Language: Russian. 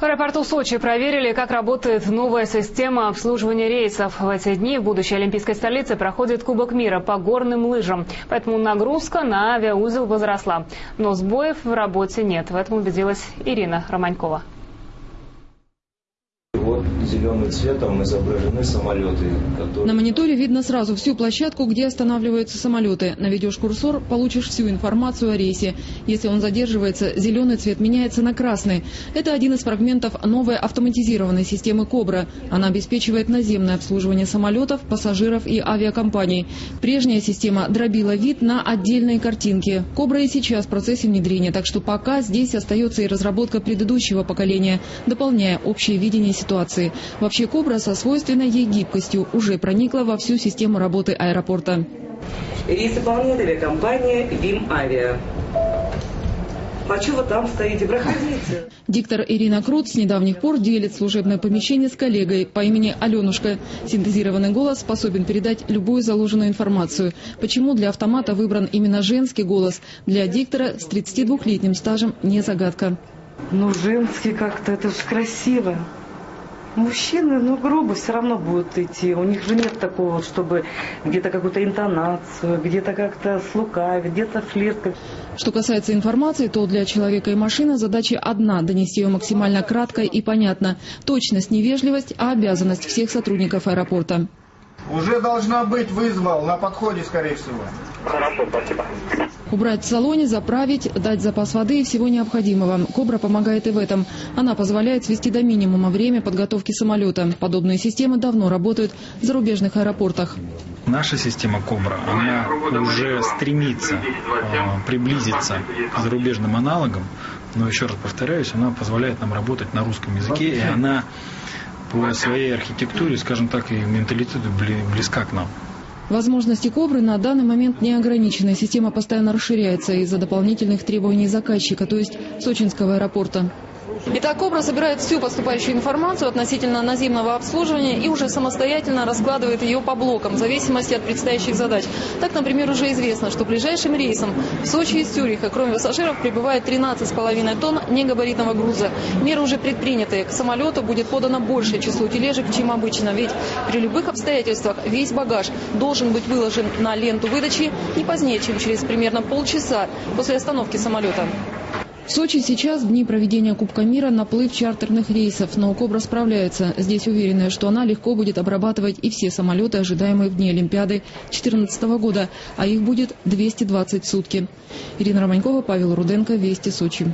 В аэропорту Сочи проверили, как работает новая система обслуживания рейсов. В эти дни в будущей олимпийской столице проходит Кубок мира по горным лыжам. Поэтому нагрузка на авиаузел возросла. Но сбоев в работе нет. В этом убедилась Ирина Романькова зеленым цветом изображены самолеты. Которые... На мониторе видно сразу всю площадку, где останавливаются самолеты. Наведешь курсор, получишь всю информацию о рейсе. Если он задерживается, зеленый цвет меняется на красный. Это один из фрагментов новой автоматизированной системы «Кобра». Она обеспечивает наземное обслуживание самолетов, пассажиров и авиакомпаний. Прежняя система дробила вид на отдельные картинки. «Кобра» и сейчас в процессе внедрения, так что пока здесь остается и разработка предыдущего поколения, дополняя общее видение ситуации. Вообще «Кобра» со свойственной ей гибкостью уже проникла во всю систему работы аэропорта. Рейс выполняет авиакомпания «Вим Авиа». А что вы там стоите? Проходите. Диктор Ирина Крут с недавних пор делит служебное помещение с коллегой по имени Аленушка. Синтезированный голос способен передать любую заложенную информацию. Почему для автомата выбран именно женский голос? Для диктора с 32-летним стажем не загадка. Ну, женский как-то, это же красиво. Мужчины, ну, грубо все равно будут идти. У них же нет такого, чтобы где-то какую-то интонацию, где-то как-то слукавить, где-то флирт. Что касается информации, то для человека и машины задача одна – донести ее максимально кратко и понятно. Точность, невежливость, а обязанность всех сотрудников аэропорта. Уже должна быть вызвал на подходе, скорее всего. Хорошо, спасибо. Убрать в салоне, заправить, дать запас воды и всего необходимого. «Кобра» помогает и в этом. Она позволяет свести до минимума время подготовки самолета. Подобные системы давно работают в зарубежных аэропортах. Наша система «Кобра», она уже стремится э, приблизиться к зарубежным аналогам, но еще раз повторяюсь, она позволяет нам работать на русском языке, и она по своей архитектуре, скажем так, и менталитету близка к нам. Возможности «Кобры» на данный момент не ограничены. Система постоянно расширяется из-за дополнительных требований заказчика, то есть Сочинского аэропорта. Итак, Кобра собирает всю поступающую информацию относительно наземного обслуживания и уже самостоятельно раскладывает ее по блокам в зависимости от предстоящих задач. Так, например, уже известно, что ближайшим рейсом в Сочи из Цюриха, кроме пассажиров, прибывает 13,5 тонн негабаритного груза. Меры уже предприняты. К самолету будет подано большее число тележек, чем обычно. Ведь при любых обстоятельствах весь багаж должен быть выложен на ленту выдачи не позднее, чем через примерно полчаса после остановки самолета. В Сочи сейчас, дни проведения Кубка мира, наплыв чартерных рейсов, но Кобра справляется. Здесь уверены, что она легко будет обрабатывать и все самолеты, ожидаемые в дни Олимпиады 2014 года, а их будет 220 в сутки. Ирина Романькова, Павел Руденко, Вести, Сочи.